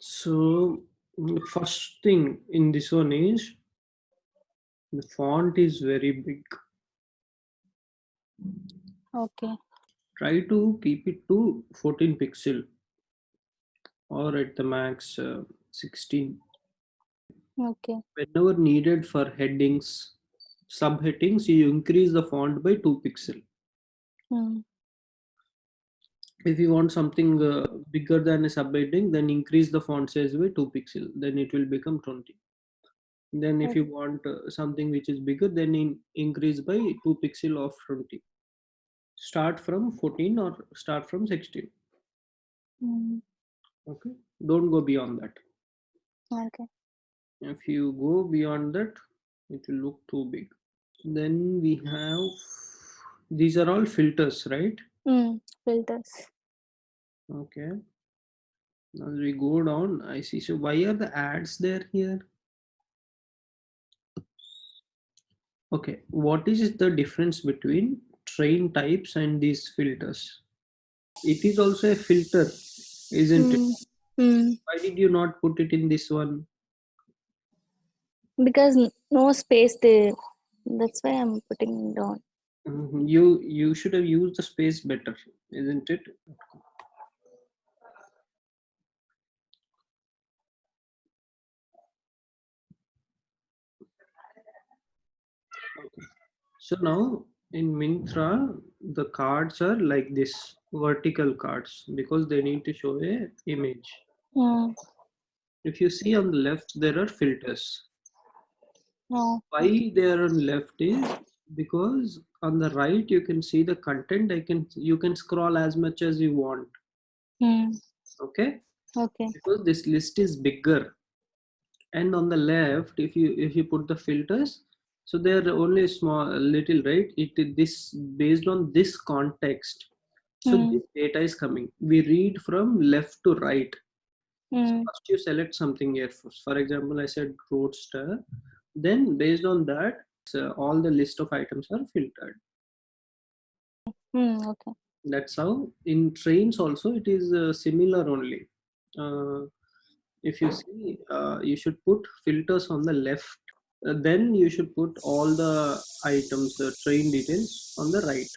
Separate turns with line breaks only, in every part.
So the first thing in this one is the font is very big.
Okay.
Try to keep it to 14 pixel or at the max uh, 16.
Okay.
Whenever needed for headings, subheadings, you increase the font by 2 pixel.
Mm.
If you want something uh, bigger than a subheading, then increase the font size by 2 pixel. Then it will become 20. Then if you want uh, something which is bigger, then in, increase by 2 pixel of 20. Start from 14 or start from 16.
Mm.
Okay. Don't go beyond that.
Okay.
If you go beyond that, it will look too big. Then we have, these are all filters, right?
Mm. Filters.
Okay. As we go down, I see. So why are the ads there here? Okay. What is the difference between train types and these filters? It is also a filter, isn't it?
Mm. Mm.
Why did you not put it in this one?
Because no space there. That's why I'm putting it down.
Mhm. You you should have used the space better, isn't it? Okay. So now in Myntra, the cards are like this vertical cards because they need to show a image.
Mm.
If you see on the left, there are filters.
No.
Why they are on left is because on the right you can see the content. I can you can scroll as much as you want.
Mm.
Okay,
Okay.
because this list is bigger. And on the left, if you if you put the filters, so they are only small little right. It this based on this context. So
Mm.
this data is coming. We read from left to right. So
Mm.
first you select something here. For, for example, I said roadster. Then based on that, all the list of items are filtered.
Mm. Okay.
That's how in trains also it is uh, similar only. Uh, if you see, uh, you should put filters on the left. Uh, then you should put all the items, the train details on the right.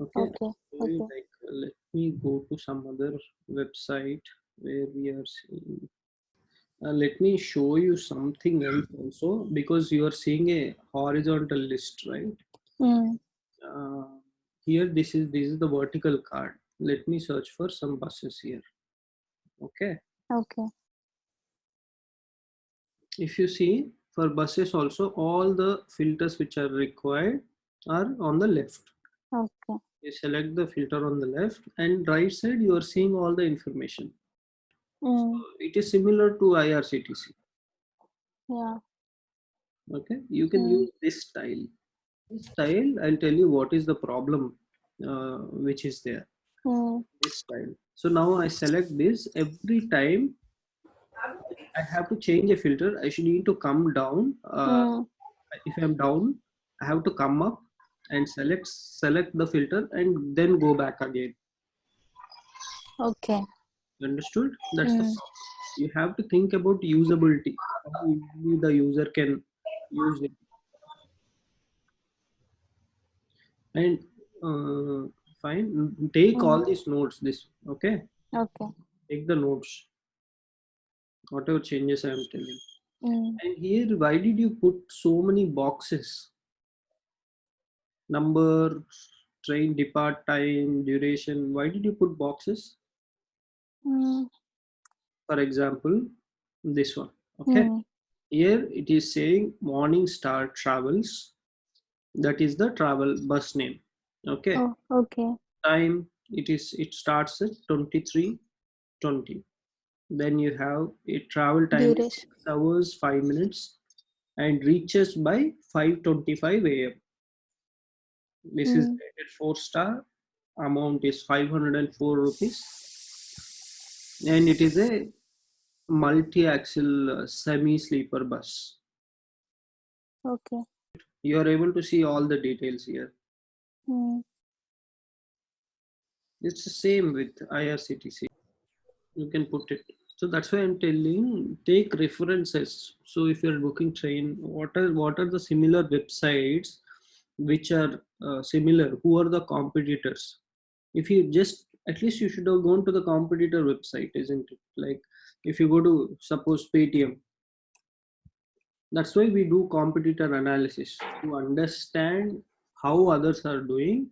Okay.
Okay. Okay.
like uh, let me go to some other website where we are seeing uh, let me show you something else also because you are seeing a horizontal list right
Mm.
uh, here this is this is the vertical card let me search for some buses here okay
Okay.
if you see for buses also all the filters which are required are on the left
Okay.
you select the filter on the left and right side you are seeing all the information
Mm.
it is similar to irctc
Yeah.
okay you can
Mm.
use this style this style i'll tell you what is the problem uh, which is there
Mm.
this style so now i select this every time i have to change a filter i should need to come down uh,
Mm.
if i'm down i have to come up and select select the filter and then go back again
Okay.
Understood? That's the
Mm.
you have to think about usability. How the user can use it. And uh, fine. Take all
Mm.
these notes this okay?
Okay.
take the notes. Whatever changes i am telling
Mm.
and here why did you put so many boxes? Number train depart time duration. Why did you put boxes
Mm.
for example this one. Okay.
Mm.
here it is saying morning star travels. That is the travel bus name. Okay.
Oh, okay.
time it is it starts at 23 20 then you have a travel time 6 hours 5 minutes and reaches by 5:25 am this is
Mm.
rated 4 star. Amount is 504 rupees and it is a multi-axle uh, semi-sleeper bus.
Okay.
you are able to see all the details here.
Mm.
it's the same with irctc you can put it. So that's why i'm telling take references. So if you're booking train what are what are the similar websites which are uh, similar? Who are the competitors? If you just at least you should have gone to the competitor website isn't it? Like if you go to suppose paytm. That's why we do competitor analysis to understand how others are doing.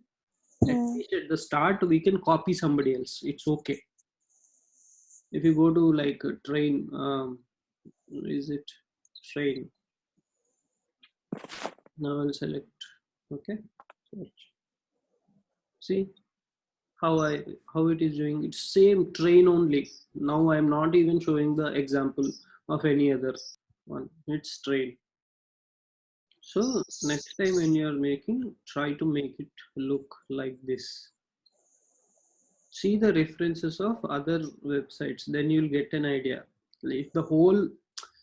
At
Mm.
least at the start we can copy somebody else. It's okay. If you go to like a train um, is it train? Now i'll select. Okay. Search. See how i how it is doing. It's same train only. Now i'm not even showing the example of any other one. It's train. So next time when you're making try to make it look like this. See the references of other websites then you'll get an idea. If the whole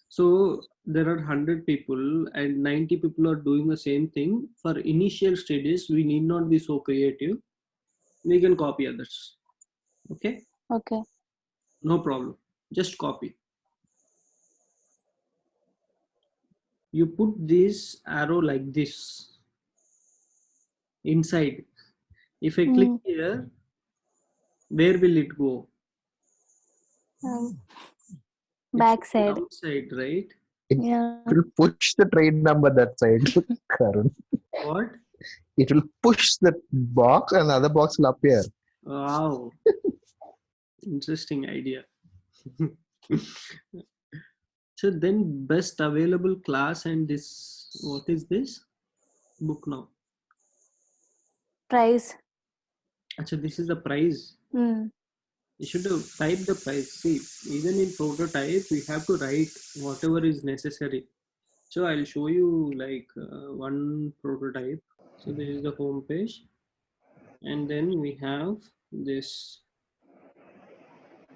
so there are 100 people and 90 people are doing the same thing. For initial stages we need not be so creative we can copy others okay
Okay.
no problem just copy you put this arrow like this inside if i click
Mm.
here where will it go
Um, back side.
outside right
Yeah.
It push the train number that side, Karun.
what
It will push the box and the other box will appear.
wow. Interesting idea. So then best available class and this what is this? Book now.
Price.
Actually, this is the price
Mm.
you should type the price see even in prototype we have to write whatever is necessary. So i'll show you like uh, one prototype so this is the home page. And then we have this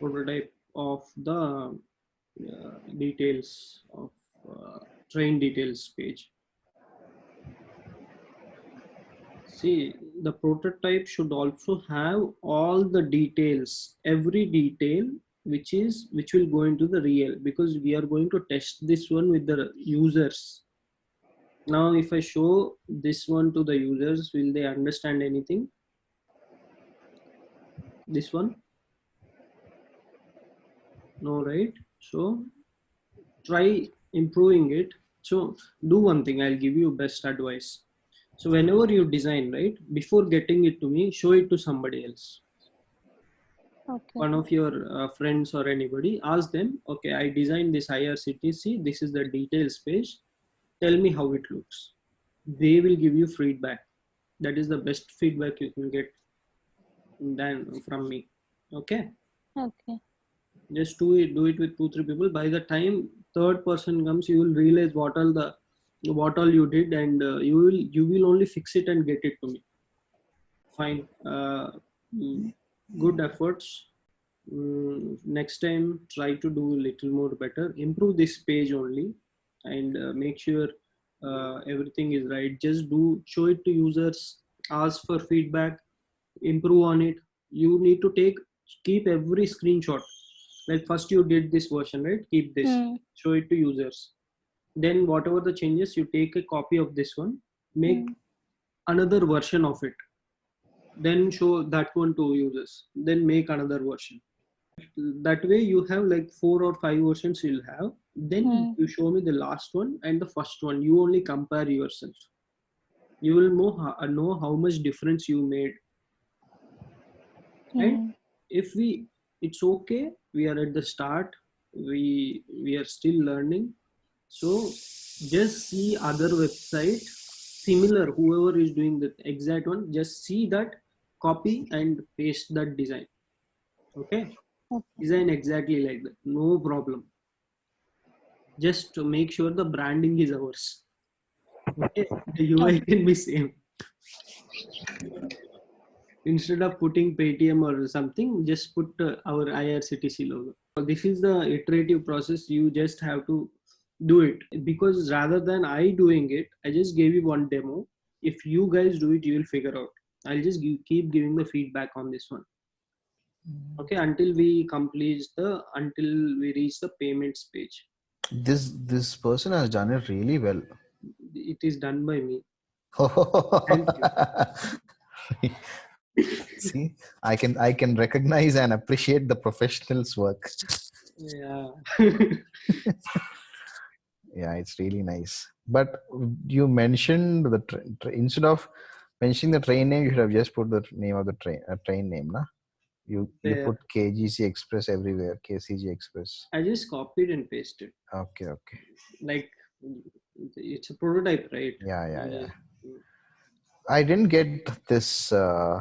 prototype of the uh, details of uh, train details page. See the prototype should also have all the details every detail which is which will go into the real because we are going to test this one with the users now if i show this one to the users will they understand anything? This one? No right? So try improving it. So do one thing. I'll give you best advice. So whenever you design right before getting it to me show it to somebody else.
Okay.
one of your uh, friends or anybody ask them okay i designed this irctc this is the details page tell me how it looks. They will give you feedback. That is the best feedback you can get than from me. Okay?
Okay.
just do it do it with two three people. By the time third person comes you will realize what all the what all you did and uh, you will you will only fix it and get it to me. Fine. Uh, mm, good efforts. Mm, next time try to do a little more better. Improve this page only and uh, make sure uh, everything is right. Just do show it to users ask for feedback improve on it. You need to take keep every screenshot. Like first you did this version right? Keep this.
Mm.
show it to users. Then whatever the changes you take a copy of this one make
Mm.
another version of it. Then show that one to users. Then make another version. That way you have like four or five versions you'll have then
Hmm.
you show me the last one and the first one you only compare yourself you will know how, know how much difference you made?
Mm.
if we it's okay we are at the start we we are still learning so just see other website similar whoever is doing the exact one just see that copy and paste that design okay
Okay.
design exactly like that no problem just to make sure the branding is ours. Okay? The ui can be same. Instead of putting paytm or something just put uh, our irctc logo. So this is the iterative process. You just have to do it. Because rather than i doing it i just gave you one demo. If you guys do it you will figure out. I'll just give, keep giving the feedback on this one. Okay? Until we complete the until we reach the payments page
This this person has done it really well.
it is done by me
See, I can I can recognize and appreciate the professional's work.
yeah
Yeah, it's really nice. But you mentioned the instead of mentioning the train name, you should have just put the name of the train uh, train name, na? You you put KGC Express everywhere, KCG Express.
i just copied and pasted
Okay, okay.
like it's a prototype right
Yeah, yeah,
Uh,
yeah. I didn't get this. Uh,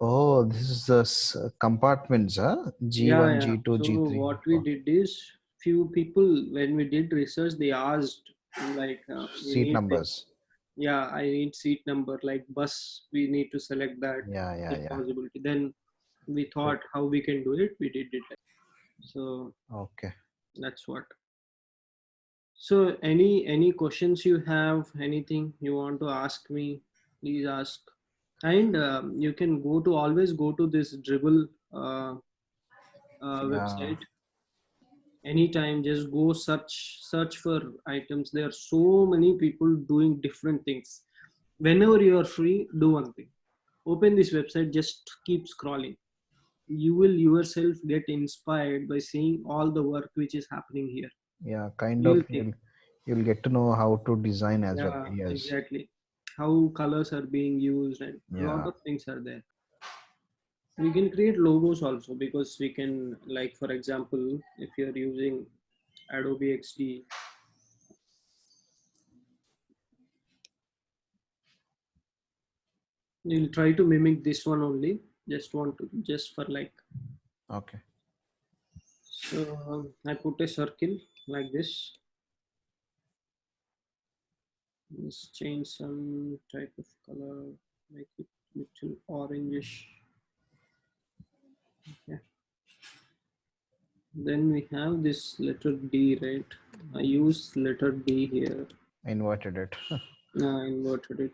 oh, this is the compartments, huh? G1,
yeah, yeah.
G2,
so
G3.
what we did is few people when we did research they asked like uh,
Seat numbers.
yeah i need seat number like bus we need to select that
Yeah, yeah, yeah.
possibility then we thought how we can do it we did it. So
Okay.
that's what. So any any questions you have anything you want to ask me please ask. And um, you can go to always go to this Dribbble uh, uh,
Yeah.
website. Anytime just go search search for items. There are so many people doing different things. Whenever you are free do one thing. Open this website just keep scrolling you will yourself get inspired by seeing all the work which is happening here
Yeah, kind
You'll
of. You'll, you'll get to know how to design as well.
yeah
Yes.
exactly how colors are being used and a lot of things are there we can create logos also because we can like for example if you're using adobe xd you'll try to mimic this one only just want to just for like.
Okay.
so um, i put a circle like this. Let's change some type of color make it little orangish. Okay. Then we have this letter d right? I use letter d here.
Inverted it.
i inverted it.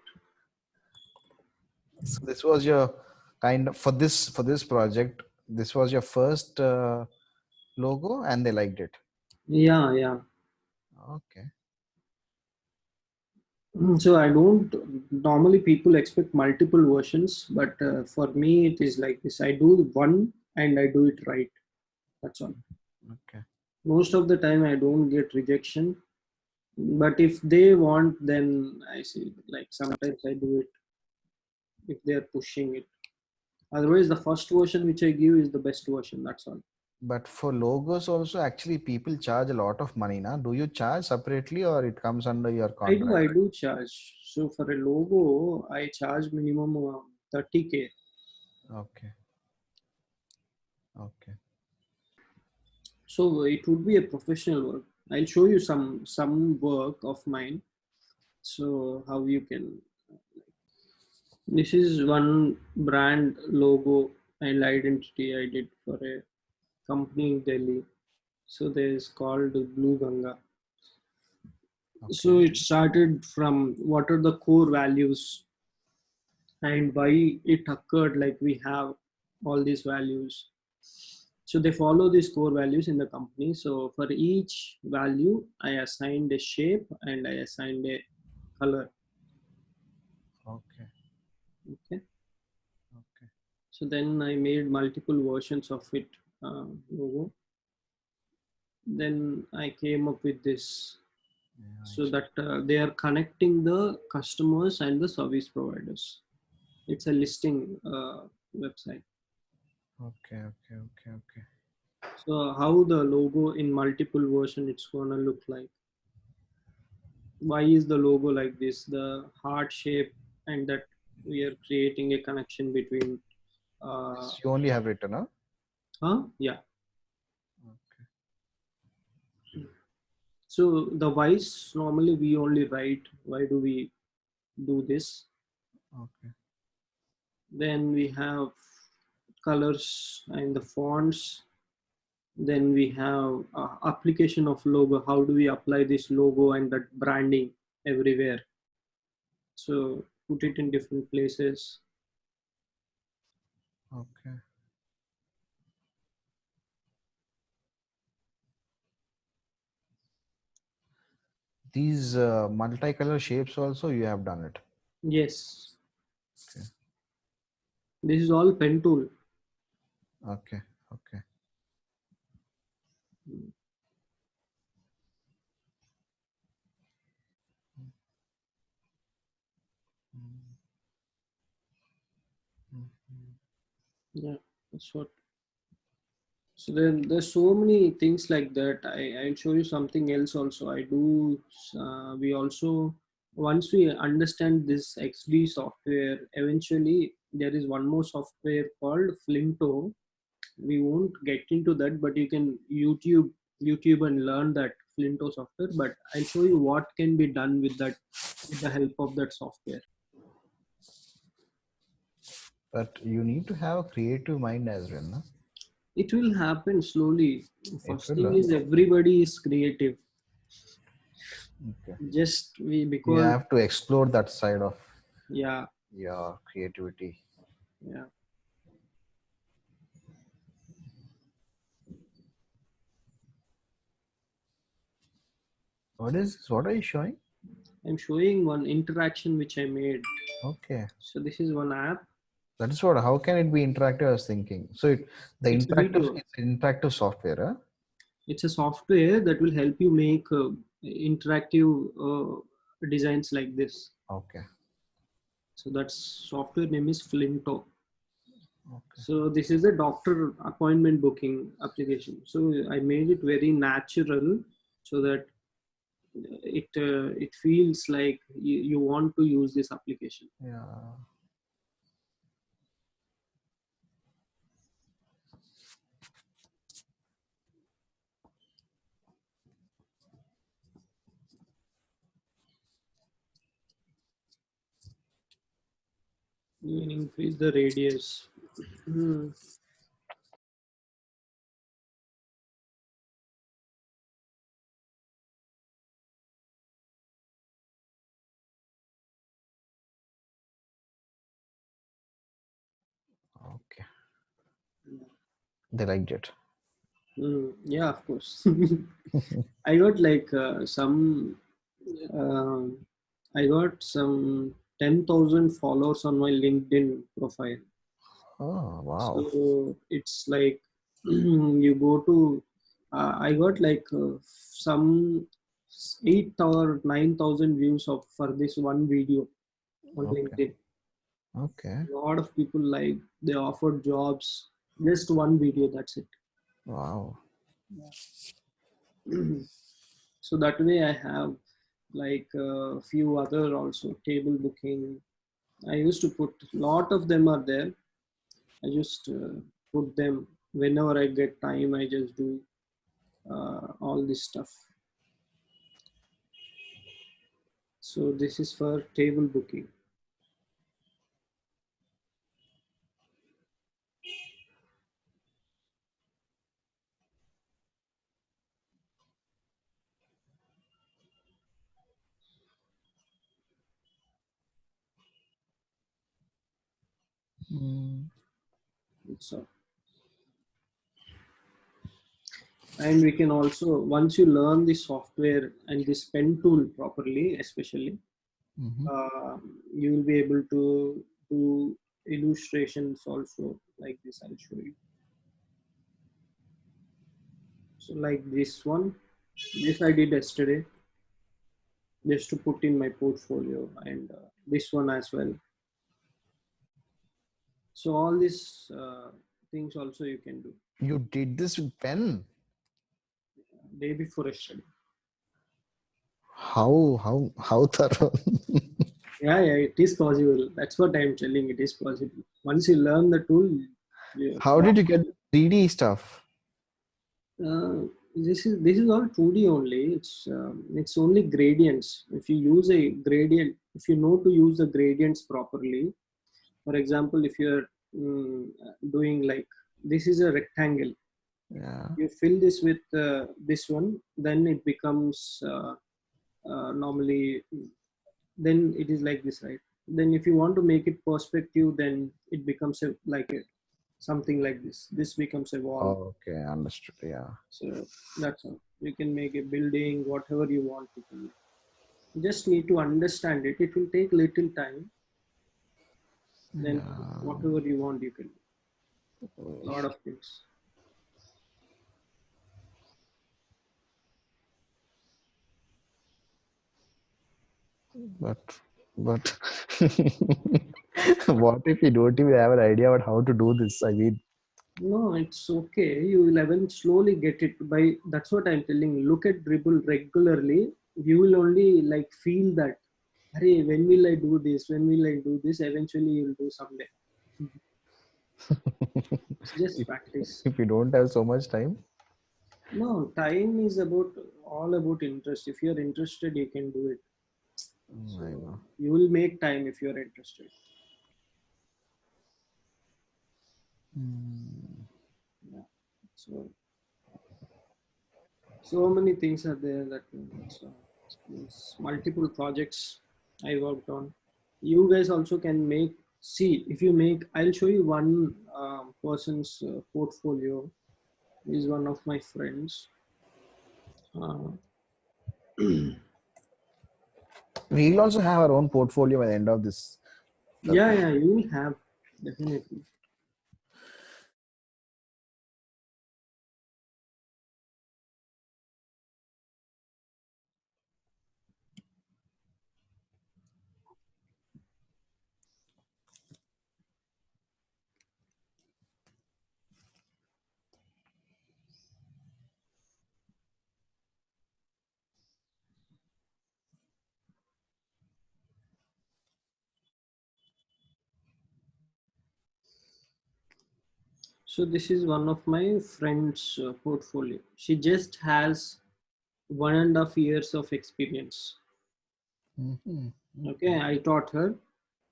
So this was your kind of for this for this project. This was your first uh, logo, and they liked it.
yeah yeah
Okay.
Mm, so i don't normally people expect multiple versions but uh, for me it is like this i do one and i do it right that's all
Okay.
most of the time i don't get rejection but if they want then i see like sometimes i do it if they're pushing it otherwise the first version which i give is the best version that's all
But for logos also, actually, people charge a lot of money. Now, do you charge separately, or it comes under your
i do i do charge so for a logo i charge minimum uh, 30k
Okay. Okay.
so it would be a professional work i'll show you some some work of mine so how you can this is one brand logo and identity i did for a company in delhi. So there's called blue ganga. So it started from what are the core values and why it occurred like we have all these values. So they follow these core values in the company. So for each value i assigned a shape and i assigned a color.
Okay.
Okay
Okay.
so then i made multiple versions of it uh, logo then i came up with this
Yeah,
so that uh, they are connecting the customers and the service providers it's a listing uh, website
Okay. Okay. Okay. Okay.
so how the logo in multiple version it's gonna look like why is the logo like this the heart shape and that we are creating a connection between uh
you only have written, huh?
huh yeah
Okay.
so the whys normally we only write why do we do this
Okay.
then we have colors and the fonts then we have uh, application of logo how do we apply this logo and that branding everywhere so put it in different places.
Okay. These uh, multicolor shapes also you have done it.
Yes.
Okay.
This is all pen tool.
Okay. Okay.
Yeah, that's what. So then there's so many things like that. I, I'll show you something else also. I do, uh, we also, once we understand this XD software, eventually there is one more software called Flinto. We won't get into that, but you can YouTube, YouTube and learn that Flinto software. But I'll show you what can be done with that, with the help of that software.
But you need to have a creative mind as well. No?
it will happen slowly first thing
happen.
is everybody is creative
Okay.
just we because You
have to explore that side of
yeah
your creativity.
yeah
What is this? What are you showing?
i'm showing one interaction which i made
Okay.
so this is one app
That is what. How can it be interactive? I was thinking. So it, the
It's
interactive, interactive software. Huh?
it's a software that will help you make uh, interactive uh, designs like this
Okay.
so that's software name is flinto
Okay.
so this is a doctor appointment booking application so i made it very natural so that it uh, it feels like you, you want to use this application
Yeah.
You can increase the radius Hmm.
Okay. They liked it.
Hmm. yeah of course i got like uh, some uh, i got some 10000 followers on my linkedin profile
Oh wow.
So it's like you go to, uh, I got like uh, some eight or nine thousand views of for this one video on
Okay.
LinkedIn.
Okay.
A lot of people like they offered jobs. Just one video, that's it.
Wow.
so that way I have like a few other also table booking. I used to put lot of them are there. I just uh, put them whenever I get time. I just do uh, all this stuff. So this is for table booking. So, and we can also once you learn the software and this pen tool properly, especially,
Mhm.
uh, you will be able to do illustrations also like this. I'll show you. So like this one, this I did yesterday, just to put in my portfolio, and uh, this one as well. So all these uh, things also you can do
You did this with pen.
day before yesterday.
How how how thorough?
Yeah, yeah, it is possible. That's what I'm telling. It is possible. Once you learn the tool, you,
how did you get 3D stuff?
uh, this is this is all 2D only. It's um, it's only gradients. If you use a gradient, if you know to use the gradients properly, for example, if you're mm, doing like this is a rectangle,
Yeah.
you fill this with uh, this one, then it becomes uh, uh, normally. Then it is like this, right? Then if you want to make it perspective, then it becomes a, like a, something like this. This becomes a wall.
Oh, okay, understood. Yeah.
So that's all. You can make a building, whatever you want. You can. make. just need to understand it. It will take little time. Then
Yeah.
whatever you want, you can do. lot of things.
But but what if you don't even have an idea about how to do this? I mean,
No, it's okay. You will even slowly get it by that's what I'm telling. Look at Dribbble regularly. You will only like feel that hey, when will I do this? When will I do this? Eventually you'll do someday. Just
If-
practice.
if you don't have so much time,
No, time is about all about interest. If you're interested, you can do it.
Mm, I know.
You will make time if you're interested. Hmm. So, so many things are there that so, multiple projects I worked on. You guys also can make. See, if you make, I'll show you one um, person's uh, portfolio. Is one of my friends. Uh,
We'll also have our own portfolio by the end of this.
yeah, yeah, you will have definitely. So this is one of my friend's uh, portfolio. She just has one and a half years of experience.
Mhm.
Okay, I taught her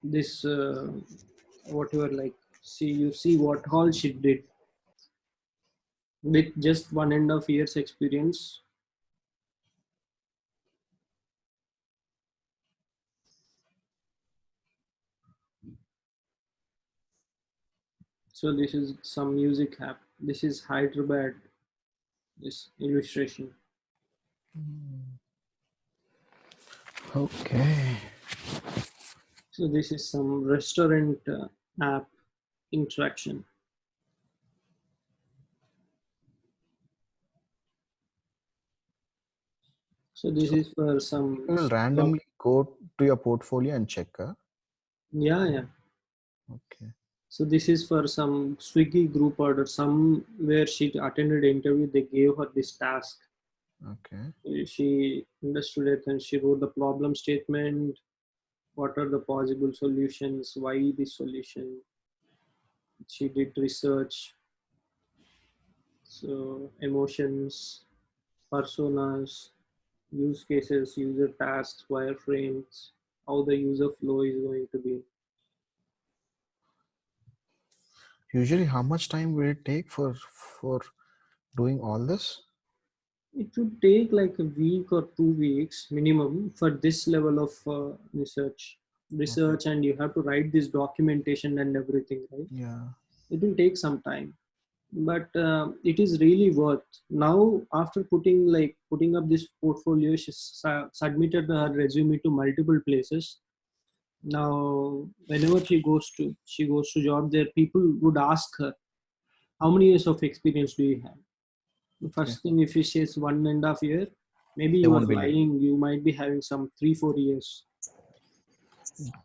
this uh, whatever like see you see what all she did with just one and a half years experience. So this is some music app. This is Hyderabad. This illustration.
Okay.
So this is some restaurant uh, app interaction. So this is for some.
Will randomly go to your portfolio and check. Huh?
Yeah, yeah.
Okay.
So this is for some Swiggy group order. Some where she attended interview, they gave her this task.
Okay.
She understood it and she wrote the problem statement. What are the possible solutions? Why this solution? She did research. So emotions, personas, use cases, user tasks, wireframes, how the user flow is going to be.
Usually, how much time will it take for for doing all this?
It would take like a week or two weeks minimum for this level of uh, research. Research, and you have to write this documentation and everything, right?
Yeah.
It will take some time, but uh, it is really worth. Now, after putting like putting up this portfolio, she su- submitted her resume to multiple places. Now, whenever she goes to she goes to job, there people would ask her, "How many years of experience do you have?" The first thing, if she says one and a half year, maybe
They
you are lying. You might be having some three, four years.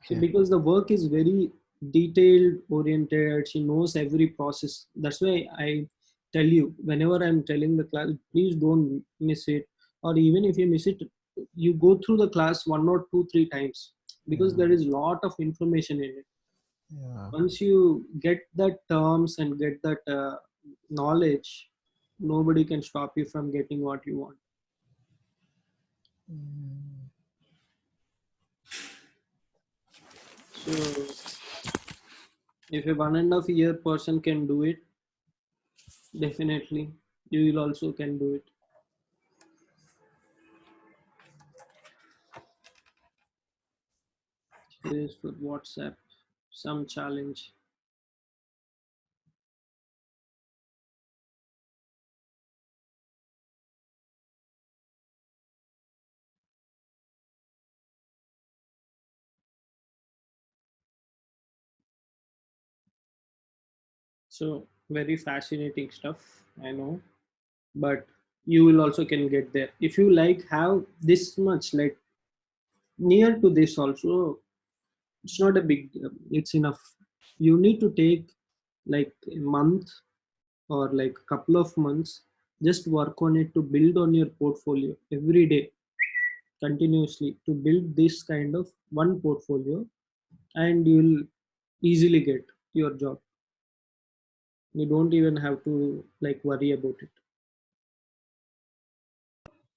So because the work is very detailed oriented, she knows every process. That's why I tell you whenever I'm telling the class, please don't miss it. Or even if you miss it, you go through the class one or two, three times because
Yeah.
there is lot of information in it.
Yeah.
Once you get that terms and get that uh, knowledge, nobody can stop you from getting what you want.
Mm.
So if a one and a half year person can do it, definitely you will also can do it. This with WhatsApp, some challenge. So very fascinating stuff, I know, but you will also can get there. If you like have this much, like near to this also, it's not a big. Uh, it's enough. You need to take like a month or like a couple of months just work on it to build on your portfolio every day continuously to build this kind of one portfolio and you'll easily get your job you don't even have to like worry about it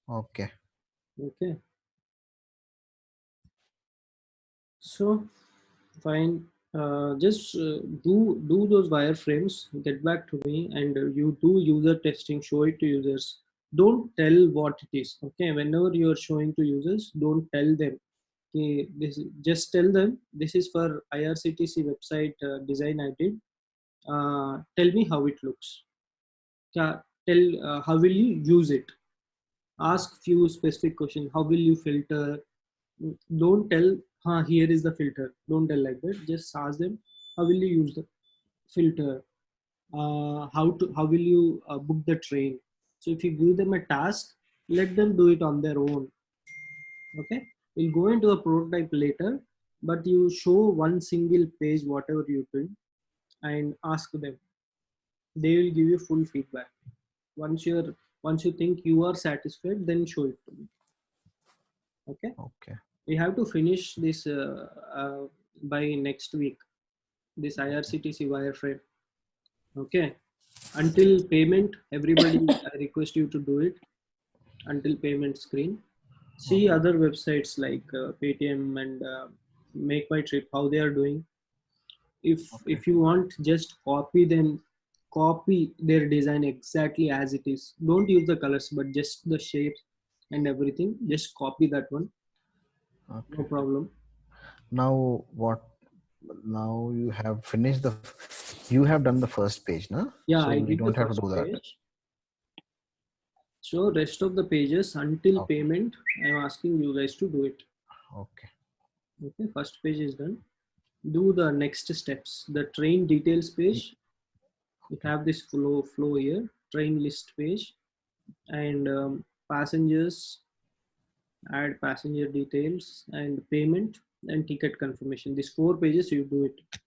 Okay.
okay so fine. Uh, just uh, do do those wireframes get back to me and uh, you do user testing show it to users. Don't tell what it is okay? Whenever you are showing to users don't tell them. Okay this just tell them this is for irctc website uh, design i did. Uh, tell me how it looks. Tell uh, how will you use it? Ask few specific questions. How will you filter don't tell huh, here is the filter. Don't tell like that. Just ask them how will you use the filter? Uh, how to how will you uh, book the train? So if you give them a task let them do it on their own. Okay? We'll go into a prototype later but you show one single page whatever you build and ask them. They will give you full feedback. Once you're once you think you are satisfied then show it to me. Okay?
Okay.
We have to finish this uh, uh, by next week this irctc wireframe. Okay? Until payment everybody i request you to do it until payment screen. See other websites like uh, paytm and uh, make my trip how they are doing. If
Okay.
if you want just copy them copy their design exactly as it is. Don't use the colors but just the shapes and everything. Just copy that one
Okay.
no problem
Now what? Now you have finished the. You have done the first page, no?
yeah
So
i
we
did
don't
the
have to do that.
page. so rest of the pages until
Okay.
payment i'm asking you guys to do it
Okay.
okay first page is done do the next steps the train details page we have this flow flow here train list page and um, passengers add passenger details and payment and ticket confirmation. These four pages you do it